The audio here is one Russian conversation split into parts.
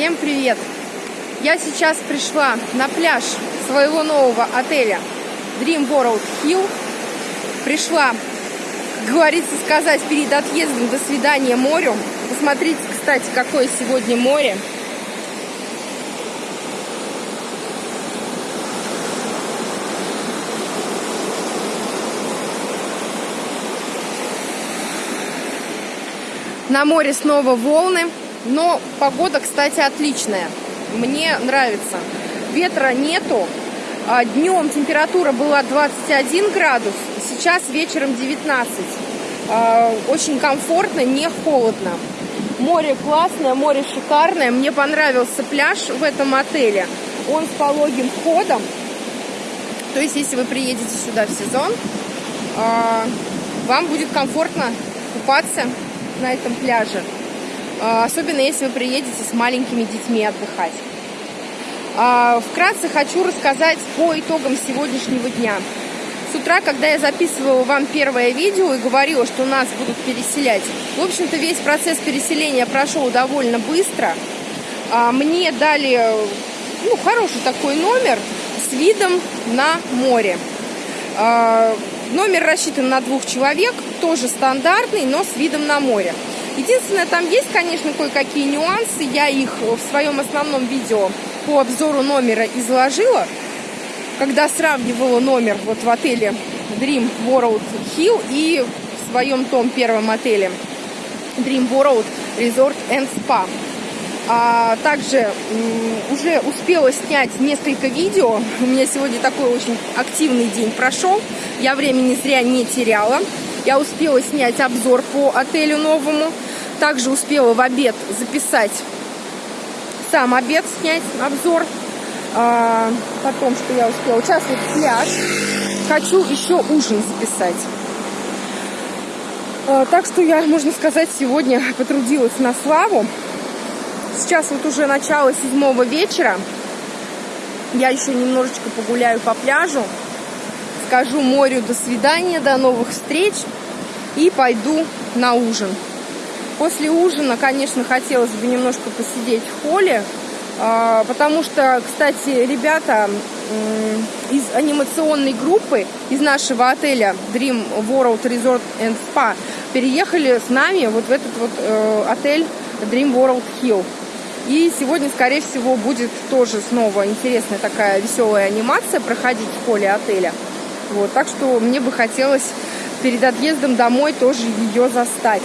Всем привет! Я сейчас пришла на пляж своего нового отеля Dream World Hill. Пришла, как говорится, сказать перед отъездом до свидания морю. Посмотрите, кстати, какое сегодня море. На море снова волны, но погода, кстати, отличная. Мне нравится. Ветра нету. А днем температура была 21 градус, сейчас вечером 19. А, очень комфортно, не холодно. Море классное, море шикарное. Мне понравился пляж в этом отеле. Он с пологим входом. То есть, если вы приедете сюда в сезон, а, вам будет комфортно купаться на этом пляже. А, особенно если вы приедете с маленькими детьми отдыхать. А, вкратце хочу рассказать по итогам сегодняшнего дня. С утра, когда я записывала вам первое видео и говорила, что нас будут переселять, в общем-то, весь процесс переселения прошел довольно быстро. А, мне дали ну, хороший такой номер с видом на море. Номер рассчитан на двух человек, тоже стандартный, но с видом на море. Единственное, там есть, конечно, кое-какие нюансы. Я их в своем основном видео по обзору номера изложила, когда сравнивала номер вот в отеле Dream World Hill и в своем том первом отеле Dream World Resort and Spa. А также уже успела снять несколько видео. У меня сегодня такой очень активный день прошел. Я времени зря не теряла. Я успела снять обзор по отелю новому. Также успела в обед записать сам обед, снять обзор. А, потом, что я успела. Сейчас вот пляж. Хочу еще ужин записать. А, так что я, можно сказать, сегодня потрудилась на славу. Сейчас вот уже начало седьмого вечера. Я еще немножечко погуляю по пляжу. Скажу морю до свидания, до новых встреч. И пойду на ужин. После ужина, конечно, хотелось бы немножко посидеть в холле. А, потому что, кстати, ребята из анимационной группы из нашего отеля Dream World Resort and Spa переехали с нами вот в этот вот э, отель Dream World Hill. И сегодня, скорее всего, будет тоже снова интересная такая веселая анимация проходить в холле отеля. Вот, так что мне бы хотелось перед отъездом домой тоже ее застать.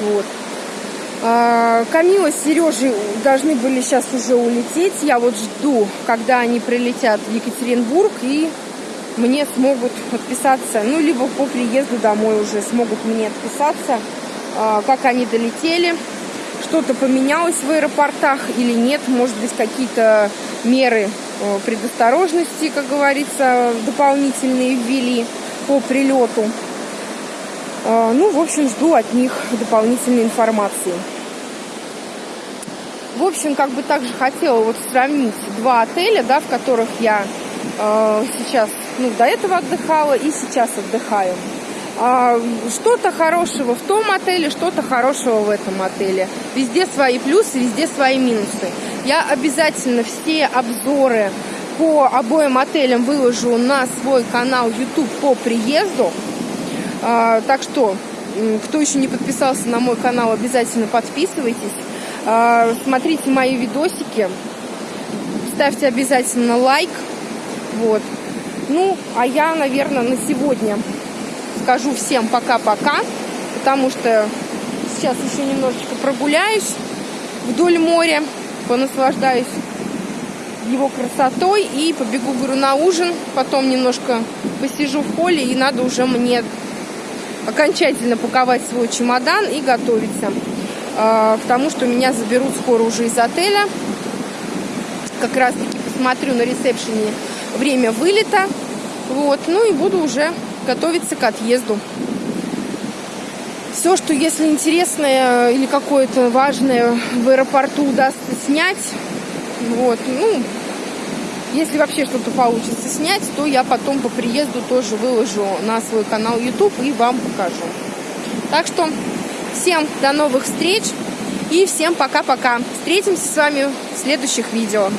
Вот. А, Камила с Сережей должны были сейчас уже улететь. Я вот жду, когда они прилетят в Екатеринбург и мне смогут отписаться, ну, либо по приезду домой уже смогут мне отписаться, а, как они долетели, что-то поменялось в аэропортах или нет, может быть, какие-то меры э, предосторожности, как говорится, дополнительные ввели по прилету. А, ну, в общем, жду от них дополнительной информации. В общем, как бы также хотела вот сравнить два отеля, да, в которых я э, сейчас, ну, до этого отдыхала и сейчас отдыхаю. А, что-то хорошего в том отеле, что-то хорошего в этом отеле. Везде свои плюсы, везде свои минусы. Я обязательно все обзоры по обоим отелям выложу на свой канал YouTube по приезду. А, так что, кто еще не подписался на мой канал, обязательно подписывайтесь. А, смотрите мои видосики. Ставьте обязательно лайк. Вот. Ну, а я, наверное, на сегодня скажу всем пока-пока, потому что сейчас еще немножечко прогуляюсь вдоль моря, понаслаждаюсь его красотой и побегу, говорю, на ужин, потом немножко посижу в поле и надо уже мне окончательно паковать свой чемодан и готовиться к тому, что меня заберут скоро уже из отеля. Как раз таки посмотрю на ресепшене время вылета. Вот, ну и буду уже готовиться к отъезду. Все, что если интересное или какое-то важное в аэропорту удастся снять, вот, ну, если вообще что-то получится снять, то я потом по приезду тоже выложу на свой канал YouTube и вам покажу. Так что всем до новых встреч. И всем пока-пока. Встретимся с вами в следующих видео.